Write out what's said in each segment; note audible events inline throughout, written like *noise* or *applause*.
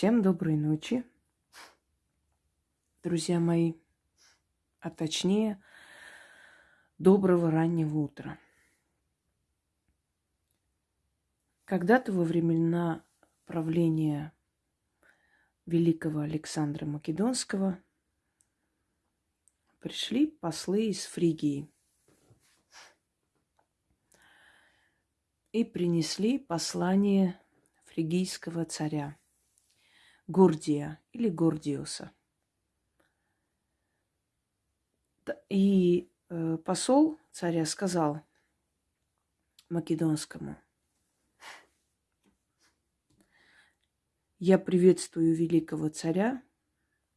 Всем доброй ночи, друзья мои, а точнее, доброго раннего утра. Когда-то во времена правления великого Александра Македонского пришли послы из Фригии и принесли послание фригийского царя Гордия или Гордиуса. И э, посол царя сказал македонскому, я приветствую великого царя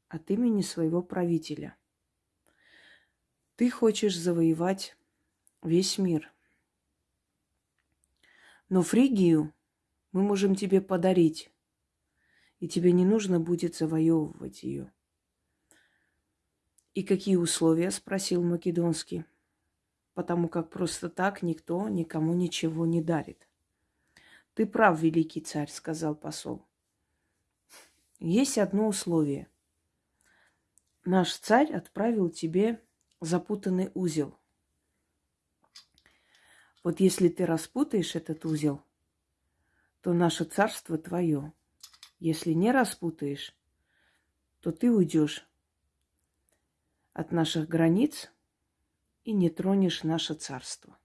от имени своего правителя. Ты хочешь завоевать весь мир. Но Фригию мы можем тебе подарить, и тебе не нужно будет завоевывать ее. И какие условия? спросил Македонский. Потому как просто так никто никому ничего не дарит. Ты прав, великий царь, сказал посол. Есть одно условие. Наш царь отправил тебе запутанный узел. Вот если ты распутаешь этот узел, то наше царство твое. Если не распутаешь, то ты уйдешь от наших границ и не тронешь наше царство.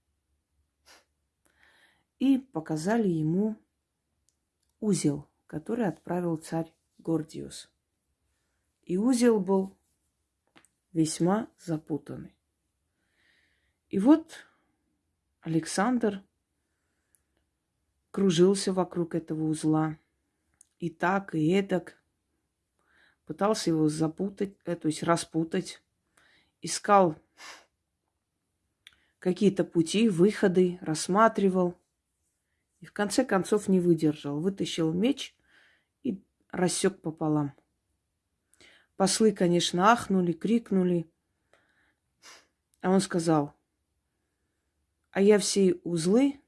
И показали ему узел, который отправил царь Гордиус. И узел был весьма запутанный. И вот Александр кружился вокруг этого узла. И так, и эдак. Пытался его запутать, э, то есть распутать искал какие-то пути, выходы, рассматривал. И в конце концов не выдержал. Вытащил меч и рассек пополам. Послы, конечно, ахнули, крикнули. А он сказал, а я все узлы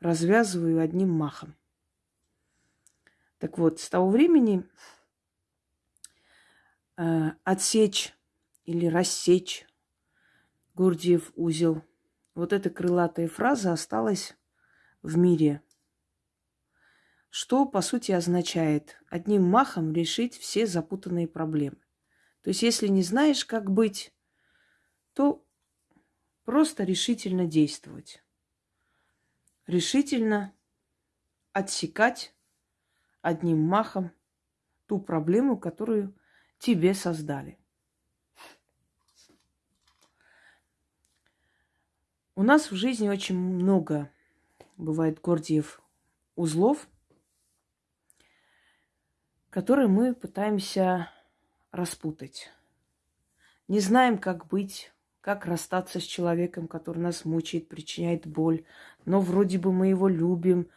развязываю одним махом. Так вот, с того времени э, отсечь или рассечь Гурдиев узел. Вот эта крылатая фраза осталась в мире. Что, по сути, означает одним махом решить все запутанные проблемы. То есть, если не знаешь, как быть, то просто решительно действовать. Решительно отсекать одним махом ту проблему, которую тебе создали. У нас в жизни очень много бывает гордиев узлов, которые мы пытаемся распутать. Не знаем, как быть, как расстаться с человеком, который нас мучает, причиняет боль. Но вроде бы мы его любим,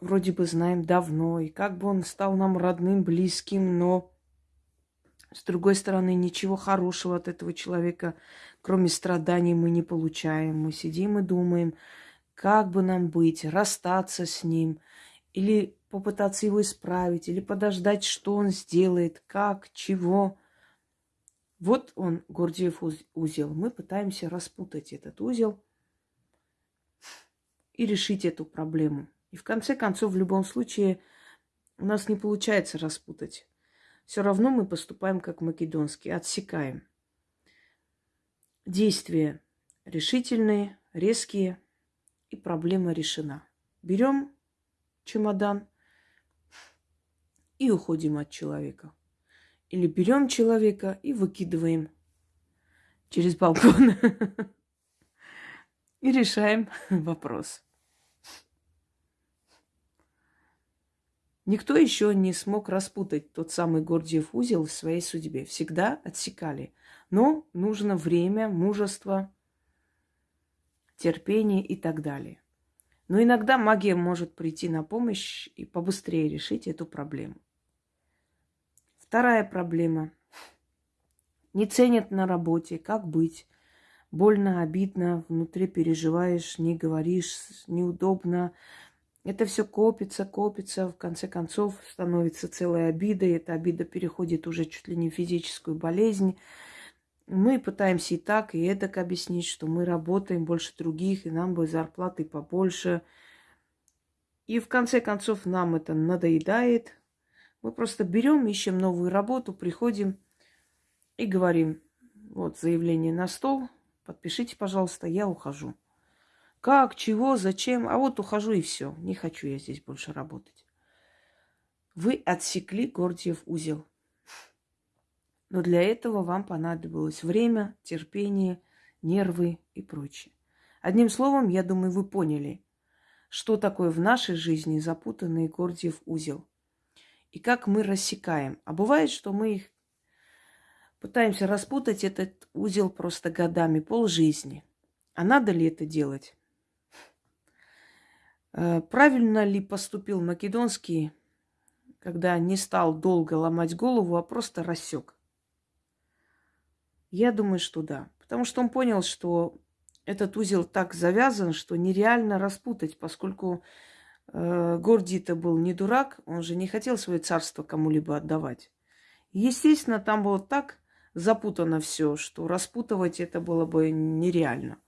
вроде бы знаем давно, и как бы он стал нам родным, близким, но с другой стороны, ничего хорошего от этого человека, кроме страданий, мы не получаем. Мы сидим и думаем, как бы нам быть, расстаться с ним, или попытаться его исправить, или подождать, что он сделает, как, чего. Вот он, Гордиев узел. Мы пытаемся распутать этот узел и решить эту проблему. И в конце концов, в любом случае, у нас не получается распутать все равно мы поступаем как македонские, отсекаем. Действия решительные, резкие, и проблема решена. Берем чемодан и уходим от человека. Или берем человека и выкидываем через балкон *laughs* и решаем вопрос. Никто еще не смог распутать тот самый Гордиев узел в своей судьбе. Всегда отсекали. Но нужно время, мужество, терпение и так далее. Но иногда магия может прийти на помощь и побыстрее решить эту проблему. Вторая проблема. Не ценят на работе. Как быть? Больно, обидно, внутри переживаешь, не говоришь, неудобно, Это все копится, копится, в конце концов становится целой обидой. Эта обида переходит уже чуть ли не в физическую болезнь. Мы пытаемся и так, и эдак объяснить, что мы работаем больше других, и нам бы зарплаты побольше. И в конце концов нам это надоедает. Мы просто берем, ищем новую работу, приходим и говорим, вот заявление на стол, подпишите, пожалуйста, я ухожу. Как, чего, зачем? А вот ухожу и все. Не хочу я здесь больше работать. Вы отсекли Гордиев узел. Но для этого вам понадобилось время, терпение, нервы и прочее. Одним словом, я думаю, вы поняли, что такое в нашей жизни запутанный Гордиев узел. И как мы рассекаем. А бывает, что мы их пытаемся распутать этот узел просто годами, полжизни. А надо ли это делать? Э, правильно ли поступил Македонский, когда не стал долго ломать голову, а просто рассек? Я думаю, что да. Потому что он понял, что этот узел так завязан, что нереально распутать, поскольку э, Гордий-то был не дурак, он же не хотел свое царство кому-либо отдавать. Естественно, там было так запутано все, что распутывать это было бы нереально.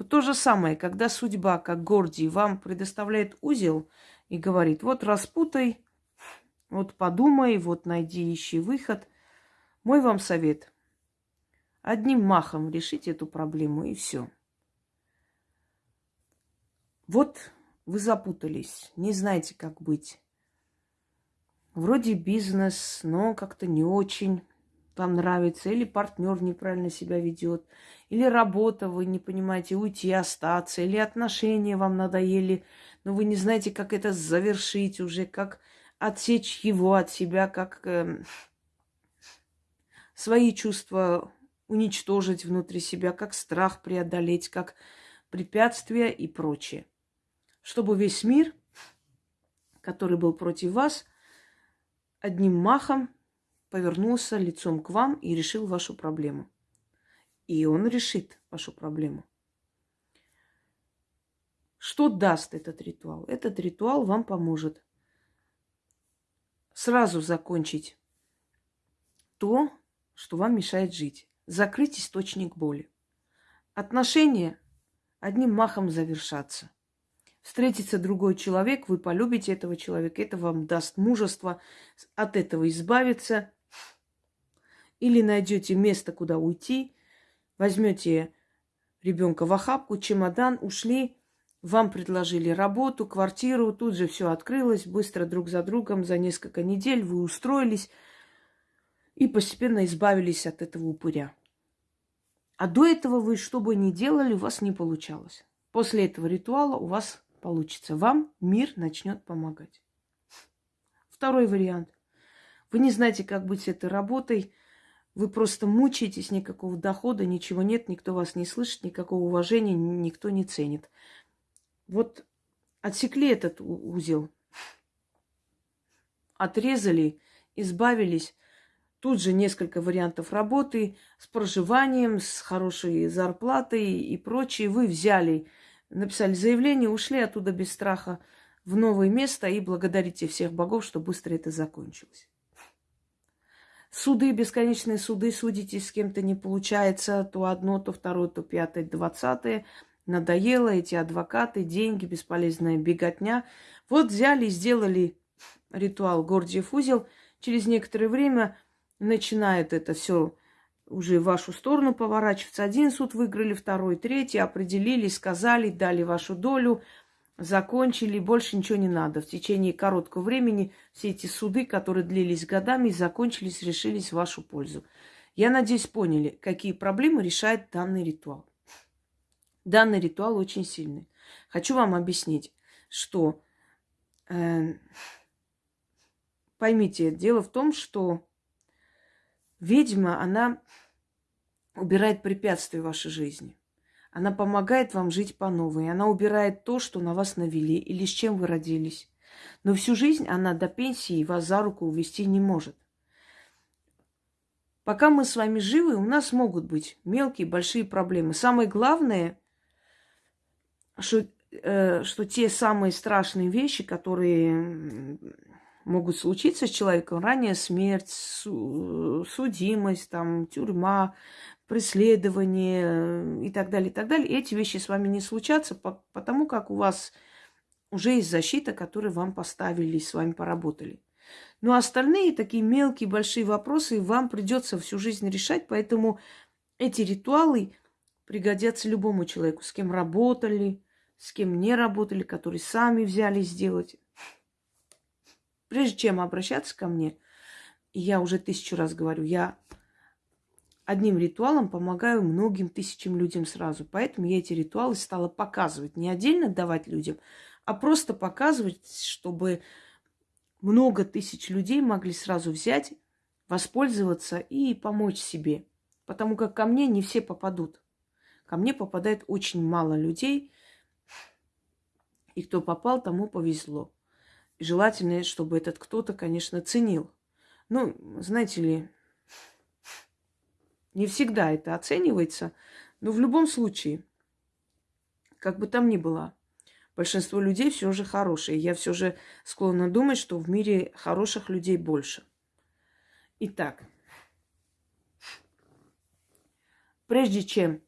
Вот то же самое, когда судьба, как Гордий, вам предоставляет узел и говорит, вот распутай, вот подумай, вот найди, ищи выход. Мой вам совет. Одним махом решите эту проблему и все. Вот вы запутались, не знаете, как быть. Вроде бизнес, но как-то не очень вам нравится, или партнер неправильно себя ведет, или работа, вы не понимаете, уйти, остаться, или отношения вам надоели, но вы не знаете, как это завершить уже, как отсечь его от себя, как э, свои чувства уничтожить внутри себя, как страх преодолеть, как препятствия и прочее. Чтобы весь мир, который был против вас, одним махом повернулся лицом к вам и решил вашу проблему. И он решит вашу проблему. Что даст этот ритуал? Этот ритуал вам поможет сразу закончить то, что вам мешает жить. Закрыть источник боли. Отношения одним махом завершатся. Встретится другой человек, вы полюбите этого человека, это вам даст мужество от этого избавиться, или найдете место, куда уйти, возьмете ребенка в охапку, чемодан, ушли, вам предложили работу, квартиру, тут же все открылось, быстро друг за другом, за несколько недель вы устроились и постепенно избавились от этого упыря. А до этого вы что бы ни делали, у вас не получалось. После этого ритуала у вас получится. Вам мир начнет помогать. Второй вариант. Вы не знаете, как быть с этой работой. Вы просто мучаетесь, никакого дохода, ничего нет, никто вас не слышит, никакого уважения никто не ценит. Вот отсекли этот узел, отрезали, избавились. Тут же несколько вариантов работы с проживанием, с хорошей зарплатой и прочее. Вы взяли, написали заявление, ушли оттуда без страха в новое место и благодарите всех богов, что быстро это закончилось. Суды, бесконечные суды, судитесь с кем-то не получается, то одно, то второе, то пятое, двадцатое. Надоело эти адвокаты, деньги, бесполезная беготня. Вот взяли и сделали ритуал Гордиев узел. Через некоторое время начинает это все уже в вашу сторону поворачиваться. Один суд выиграли, второй, третий, определили, сказали, дали вашу долю – закончили, больше ничего не надо. В течение короткого времени все эти суды, которые длились годами, закончились, решились в вашу пользу. Я надеюсь, поняли, какие проблемы решает данный ритуал. Данный ритуал очень сильный. Хочу вам объяснить, что э, поймите, дело в том, что ведьма, она убирает препятствия в вашей жизни. Она помогает вам жить по новой. Она убирает то, что на вас навели или с чем вы родились. Но всю жизнь она до пенсии вас за руку увести не может. Пока мы с вами живы, у нас могут быть мелкие, большие проблемы. Самое главное, что э, что те самые страшные вещи, которые могут случиться с человеком, ранее смерть, судимость, там, тюрьма, преследование э, и так далее, и так далее, эти вещи с вами не случатся, потому как у вас уже есть защита, которую вам поставили и с вами поработали. Но остальные такие мелкие, большие вопросы вам придется всю жизнь решать, поэтому эти ритуалы пригодятся любому человеку, с кем работали, с кем не работали, которые сами взяли сделать. Прежде чем обращаться ко мне, я уже тысячу раз говорю, я одним ритуалом помогаю многим тысячам людям сразу. Поэтому я эти ритуалы стала показывать. Не отдельно давать людям, а просто показывать, чтобы много тысяч людей могли сразу взять, воспользоваться и помочь себе. Потому как ко мне не все попадут. Ко мне попадает очень мало людей. И кто попал, тому повезло. И желательно, чтобы этот кто-то, конечно, ценил. Ну, знаете ли, не всегда это оценивается, но в любом случае, как бы там ни было, большинство людей все же хорошие. Я все же склонна думать, что в мире хороших людей больше. Итак, прежде чем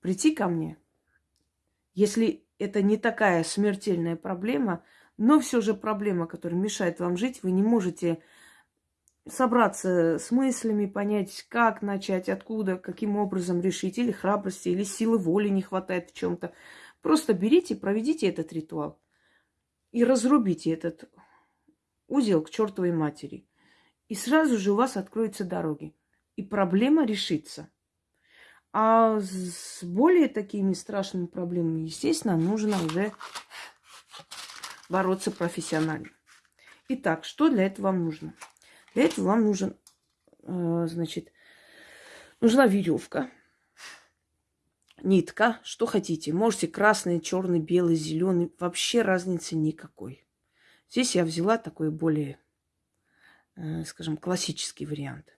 прийти ко мне, если это не такая смертельная проблема, но все же проблема, которая мешает вам жить, вы не можете собраться с мыслями, понять, как начать, откуда, каким образом решить, или храбрости, или силы воли не хватает в чем-то. Просто берите, проведите этот ритуал и разрубите этот узел к чертовой матери. И сразу же у вас откроются дороги. И проблема решится. А с более такими страшными проблемами, естественно, нужно уже бороться профессионально. Итак, что для этого вам нужно? Для этого вам нужен, э, значит, нужна веревка, нитка, что хотите. Можете красный, черный, белый, зеленый. Вообще разницы никакой. Здесь я взяла такой более, э, скажем, классический вариант.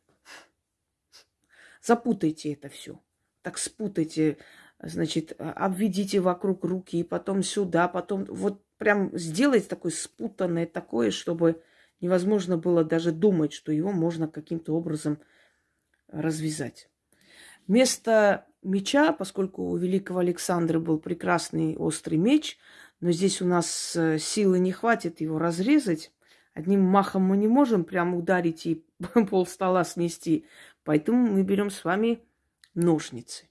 Запутайте это все. Так спутайте, значит, обведите вокруг руки, потом сюда, потом вот прям сделайте такое спутанное такое, чтобы невозможно было даже думать, что его можно каким-то образом развязать. Вместо меча, поскольку у великого Александра был прекрасный острый меч, но здесь у нас э, силы не хватит его разрезать, одним махом мы не можем прямо ударить и *laughs* пол стола снести, поэтому мы берем с вами ножницы.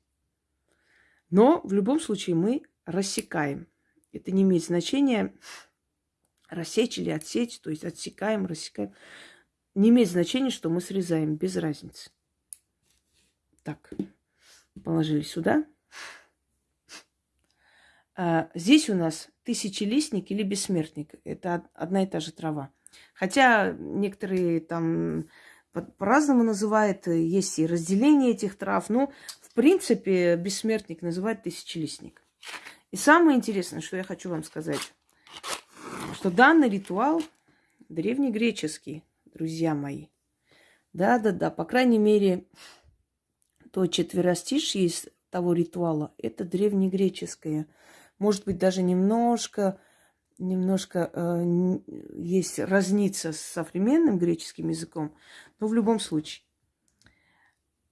Но в любом случае мы рассекаем. Это не имеет значения, рассечь или отсечь, то есть отсекаем, рассекаем. Не имеет значения, что мы срезаем, без разницы. Так, положили сюда. А, здесь у нас тысячелистник или бессмертник. Это одна и та же трава. Хотя некоторые там по-разному называют, есть и разделение этих трав, но в принципе бессмертник называют тысячелистник. И самое интересное, что я хочу вам сказать, что данный ритуал древнегреческий, друзья мои. Да-да-да, по крайней мере, то четверостишье из того ритуала, это древнегреческое. Может быть, даже немножко, немножко э, есть разница с современным греческим языком, но в любом случае.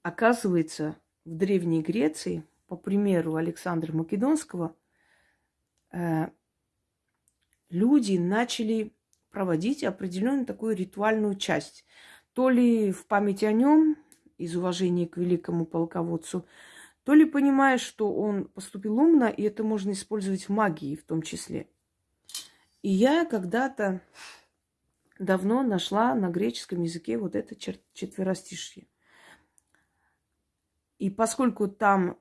Оказывается, в Древней Греции, по примеру Александра Македонского, э, люди начали проводить определенную такую ритуальную часть. То ли в память о нем, из уважения к великому полководцу, то ли понимая, что он поступил умно, и это можно использовать в магии в том числе. И я когда-то давно нашла на греческом языке вот это четверостишье. И поскольку там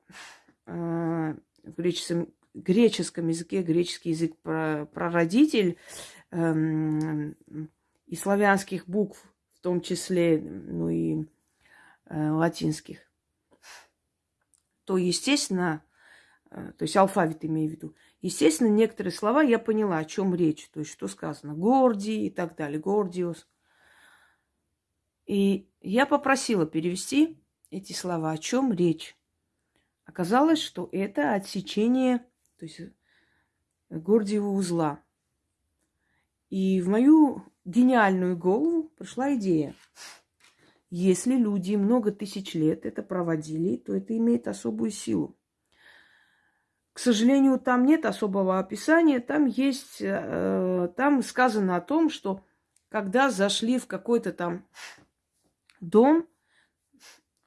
э, в греческом, греческом языке, греческий язык прародитель э, и славянских букв, в том числе, ну и э, латинских, то, естественно, э, то есть алфавит имею в виду, естественно, некоторые слова я поняла, о чем речь, то есть что сказано, Гордий и так далее, Гордиус. И я попросила перевести эти слова, о чем речь. Оказалось, что это отсечение то есть э, Гордиева узла. И в мою гениальную голову пришла идея. Если люди много тысяч лет это проводили, то это имеет особую силу. К сожалению, там нет особого описания. Там есть, э, там сказано о том, что когда зашли в какой-то там дом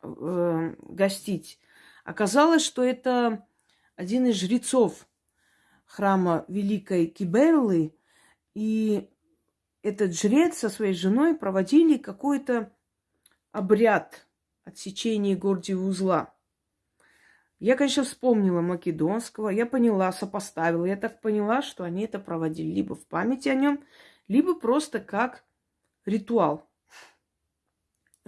э, гостить, оказалось, что это один из жрецов храма Великой Киберлы, и этот жрец со своей женой проводили какой-то обряд отсечения Гордиева узла. Я, конечно, вспомнила Македонского, я поняла, сопоставила. Я так поняла, что они это проводили либо в памяти о нем, либо просто как ритуал.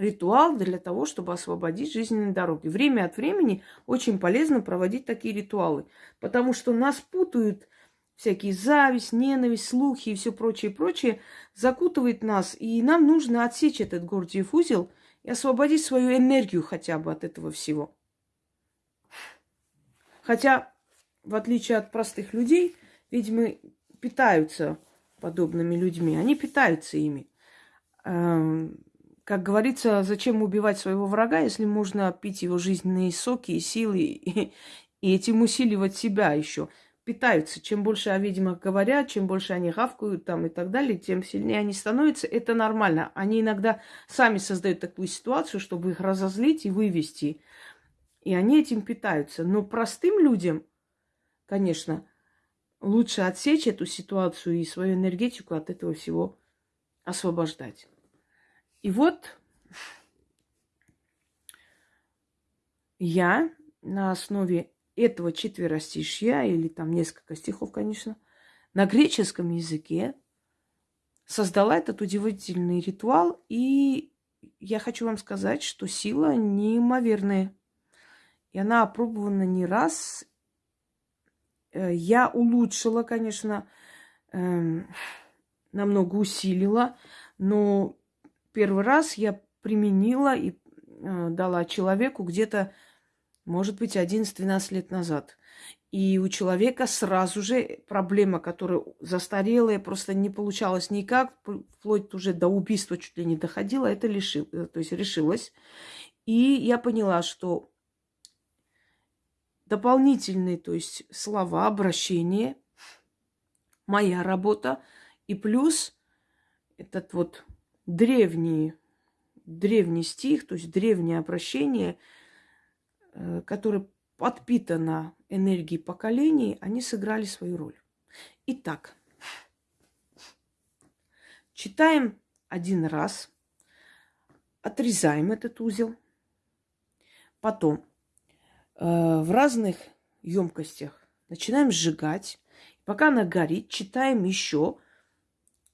Ритуал для того, чтобы освободить жизненные дороги. Время от времени очень полезно проводить такие ритуалы, потому что нас путают всякие зависть, ненависть, слухи и все прочее, прочее, закутывает нас, и нам нужно отсечь этот Гордиев узел и освободить свою энергию хотя бы от этого всего. Хотя, в отличие от простых людей, ведьмы питаются подобными людьми. Они питаются ими. Как говорится, зачем убивать своего врага, если можно пить его жизненные соки и силы, и, и этим усиливать себя еще. Питаются. Чем больше о ведьмах говорят, чем больше они гавкают там и так далее, тем сильнее они становятся. Это нормально. Они иногда сами создают такую ситуацию, чтобы их разозлить и вывести. И они этим питаются. Но простым людям, конечно, лучше отсечь эту ситуацию и свою энергетику от этого всего освобождать. И вот я на основе этого четверостишья, или там несколько стихов, конечно, на греческом языке создала этот удивительный ритуал. И я хочу вам сказать, что сила неимоверная. И она опробована не раз. Э, я улучшила, конечно, эм, намного усилила, но первый раз я применила и э, дала человеку где-то, может быть, 11-12 лет назад. И у человека сразу же проблема, которая застарелая, просто не получалась никак, вплоть уже до убийства чуть ли не доходила, это лишил, э, то есть решилась. И я поняла, что дополнительные, то есть слова, обращения, моя работа, и плюс этот вот древний, древний стих, то есть древнее обращение, э, которое подпитано энергией поколений, они сыграли свою роль. Итак, читаем один раз, отрезаем этот узел, потом Э, в разных емкостях. Начинаем сжигать. Пока она горит, читаем еще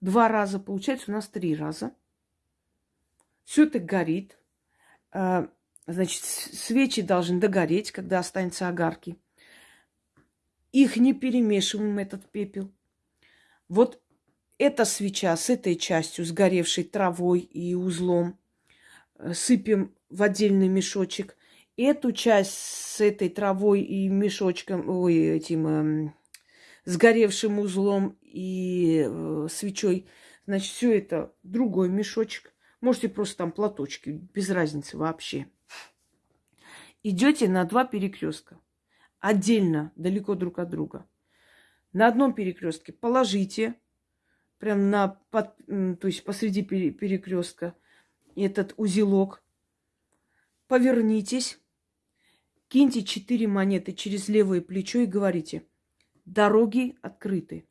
два раза. Получается у нас три раза. Все это горит. Э, значит, свечи должны догореть, когда останется огарки. Их не перемешиваем, этот пепел. Вот эта свеча с этой частью, сгоревшей травой и узлом, э, сыпем в отдельный мешочек эту часть с этой травой и мешочком, ой, этим э, сгоревшим узлом и э, свечой, значит, все это другой мешочек. Можете просто там платочки, без разницы вообще. Идете на два перекрестка. Отдельно, далеко друг от друга. На одном перекрестке положите, прям на, под, то есть посреди перекрестка, этот узелок. Повернитесь, Киньте четыре монеты через левое плечо и говорите, дороги открыты.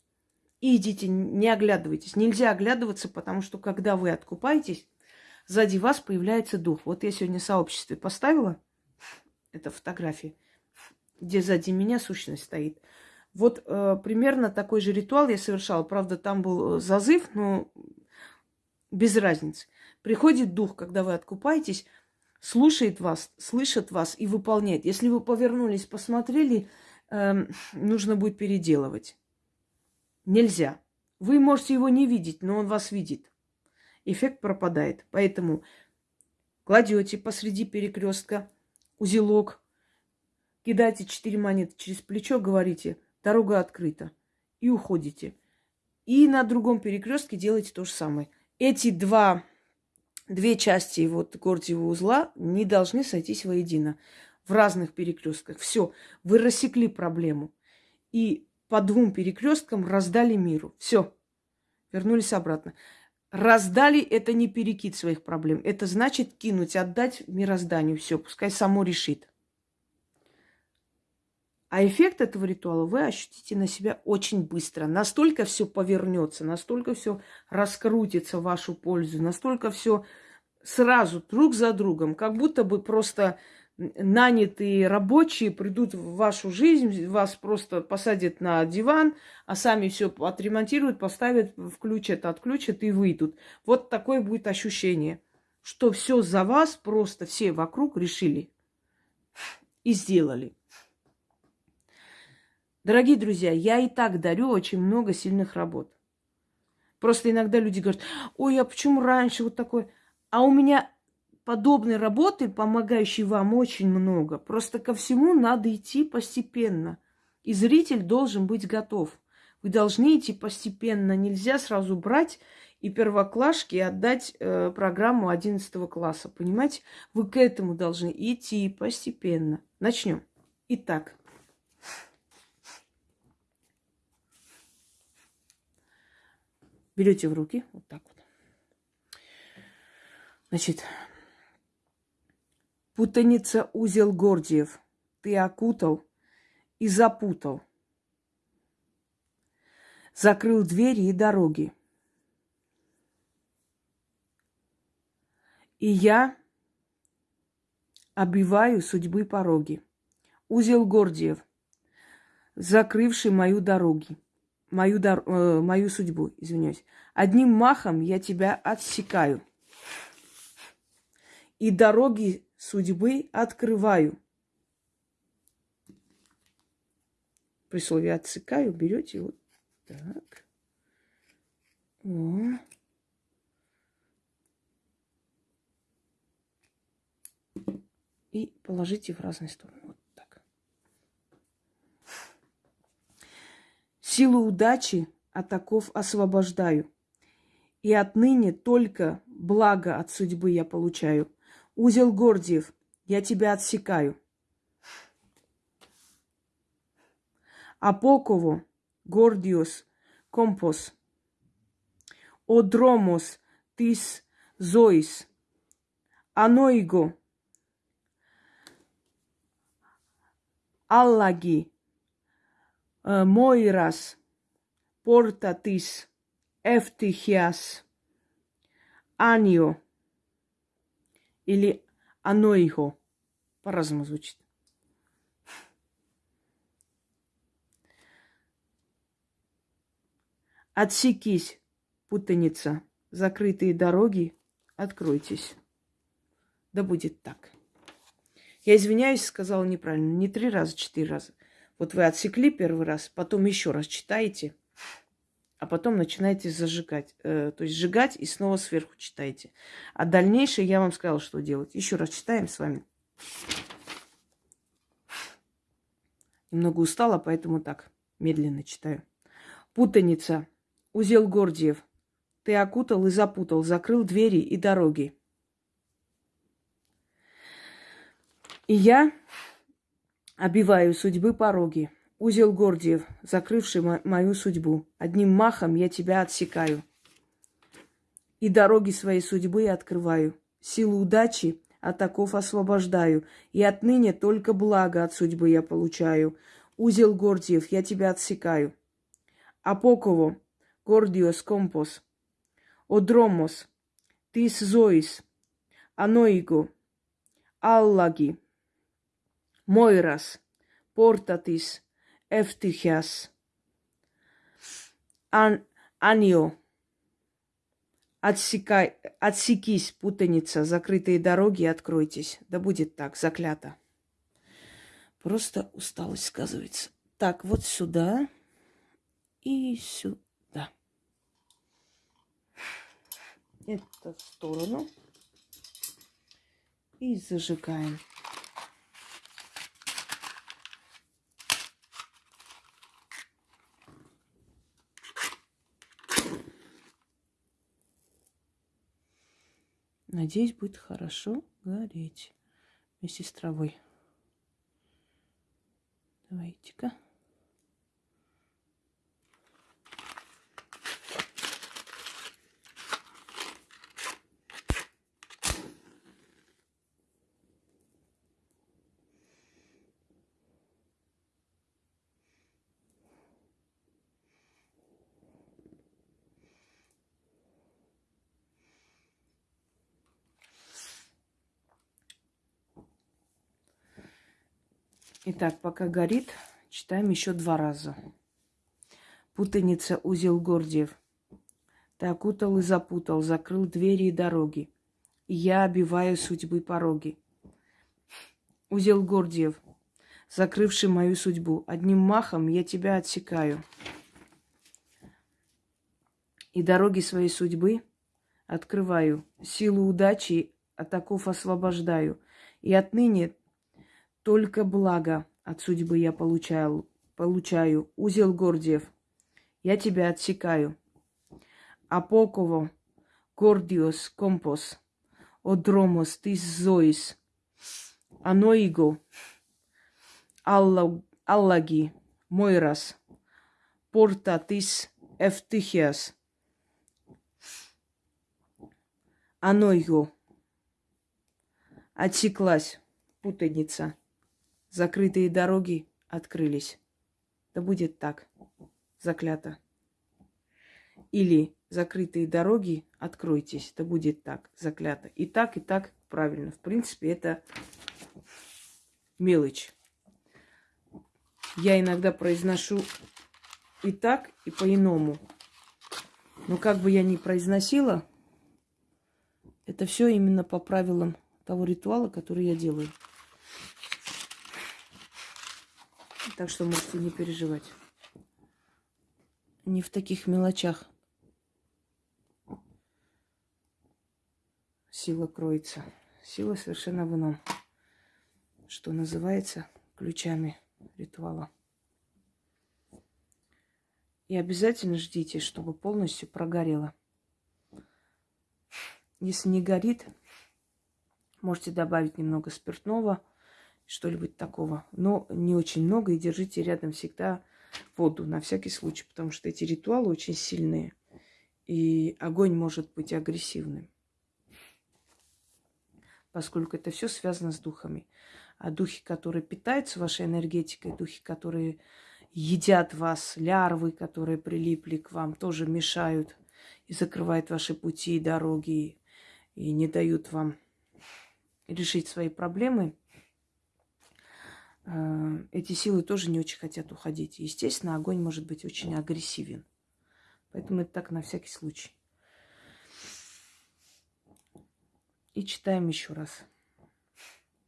И идите, не оглядывайтесь. Нельзя оглядываться, потому что когда вы откупаетесь, сзади вас появляется дух. Вот я сегодня в сообществе поставила, это фотографии, где сзади меня сущность стоит. Вот э, примерно такой же ритуал я совершала. Правда, там был э, зазыв, но без разницы. Приходит дух, когда вы откупаетесь, слушает вас, слышит вас и выполняет. Если вы повернулись, посмотрели, э, нужно будет переделывать. Нельзя. Вы можете его не видеть, но он вас видит. Эффект пропадает. Поэтому кладете посреди перекрестка узелок, кидайте четыре монеты через плечо, говорите, дорога открыта. И уходите. И на другом перекрестке делайте то же самое. Эти два, две части вот Гордиева узла не должны сойтись воедино в разных перекрестках. Все, вы рассекли проблему. И по двум перекресткам раздали миру. Все, вернулись обратно. Раздали это не перекид своих проблем. Это значит кинуть, отдать мирозданию. Все, пускай само решит. А эффект этого ритуала вы ощутите на себя очень быстро. Настолько все повернется, настолько все раскрутится в вашу пользу, настолько все сразу друг за другом, как будто бы просто нанятые рабочие придут в вашу жизнь, вас просто посадят на диван, а сами все отремонтируют, поставят, включат, отключат и выйдут. Вот такое будет ощущение, что все за вас просто все вокруг решили и сделали. Дорогие друзья, я и так дарю очень много сильных работ. Просто иногда люди говорят, ой, а почему раньше вот такой? А у меня подобной работы, помогающей вам, очень много. Просто ко всему надо идти постепенно. И зритель должен быть готов. Вы должны идти постепенно. Нельзя сразу брать и первоклашки отдать э, программу 11 класса. Понимаете? Вы к этому должны идти постепенно. Начнем. Итак. Берете в руки вот так вот. Значит, Путаница узел Гордиев. Ты окутал и запутал. Закрыл двери и дороги. И я обиваю судьбы пороги. Узел Гордиев, закрывший мою дороги, мою, дор... э, мою судьбу, извиняюсь. Одним махом я тебя отсекаю. И дороги судьбы открываю. При слове отсекаю берете вот так. О. И положите в разные стороны. Вот так. Силу удачи от оков освобождаю. И отныне только благо от судьбы я получаю. Узел Гордиев, я тебя отсекаю. Апоково, Гордиос, Компос, Одромос, Тис, Зоис, Аноиго, Аллаги, э, Мойрас, Портатис, Эфтихиас, Анио, или оно его. По-разному звучит. Отсекись, путаница, закрытые дороги, откройтесь. Да будет так. Я извиняюсь, сказала неправильно. Не три раза, четыре раза. Вот вы отсекли первый раз, потом еще раз читаете – а потом начинаете зажигать. Э, то есть сжигать и снова сверху читаете. А дальнейшее я вам сказала, что делать. Еще раз читаем с вами. Немного устала, поэтому так, медленно читаю. Путаница. Узел Гордиев. Ты окутал и запутал, закрыл двери и дороги. И я обиваю судьбы пороги. Узел Гордиев, закрывший мо- мою судьбу. Одним махом я тебя отсекаю. И дороги своей судьбы открываю. Силу удачи от оков освобождаю. И отныне только благо от судьбы я получаю. Узел Гордиев, я тебя отсекаю. Апоково, Гордиос Компос, Одромос, Тис Зоис, Аноиго, Аллаги, Мойрас, Портатис, ευτυχίας. Ан, Анио. Отсекай, отсекись, путаница, закрытые дороги, откройтесь. Да будет так, заклято. Просто усталость сказывается. Так, вот сюда и сюда. Это в сторону. И зажигаем. Надеюсь, будет хорошо гореть вместе с травой. Давайте-ка. Итак, пока горит, читаем еще два раза. Путаница узел Гордиев. Ты окутал и запутал, закрыл двери и дороги. И я обиваю судьбы пороги. Узел Гордиев, закрывший мою судьбу. Одним махом я тебя отсекаю. И дороги своей судьбы открываю. Силу удачи от оков освобождаю. И отныне только благо от судьбы я получаю, получаю. Узел Гордиев, я тебя отсекаю. Апоково, Гордиос, Компос, Одромос, Тис Зоис, Аноиго, Аллаги, Мойрас, Порта Тис Эфтихиас, Аноиго. Отсеклась путаница закрытые дороги открылись. Да будет так, заклято. Или закрытые дороги откройтесь, да будет так, заклято. И так, и так правильно. В принципе, это мелочь. Я иногда произношу и так, и по-иному. Но как бы я ни произносила, это все именно по правилам того ритуала, который я делаю. Так что можете не переживать. Не в таких мелочах сила кроется. Сила совершенно в ином, что называется ключами ритуала. И обязательно ждите, чтобы полностью прогорело. Если не горит, можете добавить немного спиртного – что-нибудь такого. Но не очень много и держите рядом всегда воду на всякий случай, потому что эти ритуалы очень сильные. И огонь может быть агрессивным. Поскольку это все связано с духами. А духи, которые питаются вашей энергетикой, духи, которые едят вас, лярвы, которые прилипли к вам, тоже мешают и закрывают ваши пути и дороги, и не дают вам решить свои проблемы – эти силы тоже не очень хотят уходить. Естественно, огонь может быть очень агрессивен. Поэтому это так на всякий случай. И читаем еще раз.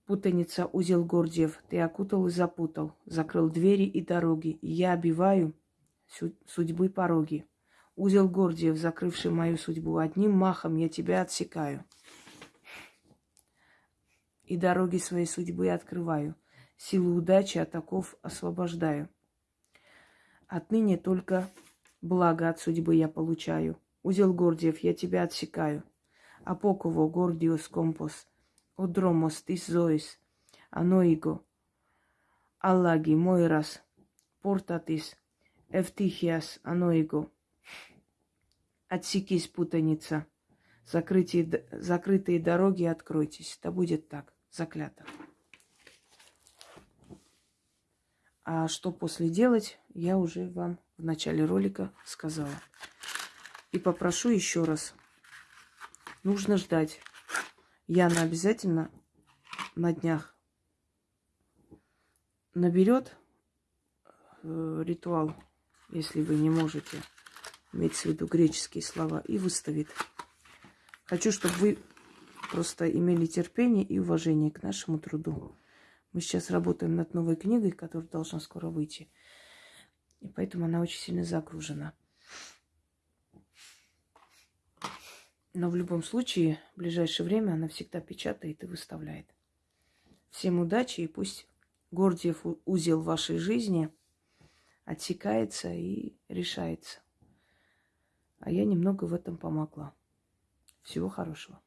Путаница, узел Гордиев, ты окутал и запутал, закрыл двери и дороги, и я обиваю судьбы пороги. Узел Гордиев, закрывший мою судьбу, одним махом я тебя отсекаю. И дороги своей судьбы открываю – Силу удачи от оков освобождаю. Отныне только благо от судьбы я получаю. Узел Гордиев, я тебя отсекаю. Апоково Гордиос Компос, Одромос Тис Зоис, Аноиго, Аллаги Мойрас, Портатис, Эвтихиас Аноиго. Отсекись, путаница. Закрытие, закрытые дороги откройтесь. Да будет так. Заклято. А что после делать, я уже вам в начале ролика сказала. И попрошу еще раз. Нужно ждать. Яна обязательно на днях наберет э, ритуал, если вы не можете, иметь в виду греческие слова, и выставит. Хочу, чтобы вы просто имели терпение и уважение к нашему труду. Мы сейчас работаем над новой книгой, которая должна скоро выйти. И поэтому она очень сильно загружена. Но в любом случае, в ближайшее время она всегда печатает и выставляет. Всем удачи и пусть Гордиев узел вашей жизни отсекается и решается. А я немного в этом помогла. Всего хорошего.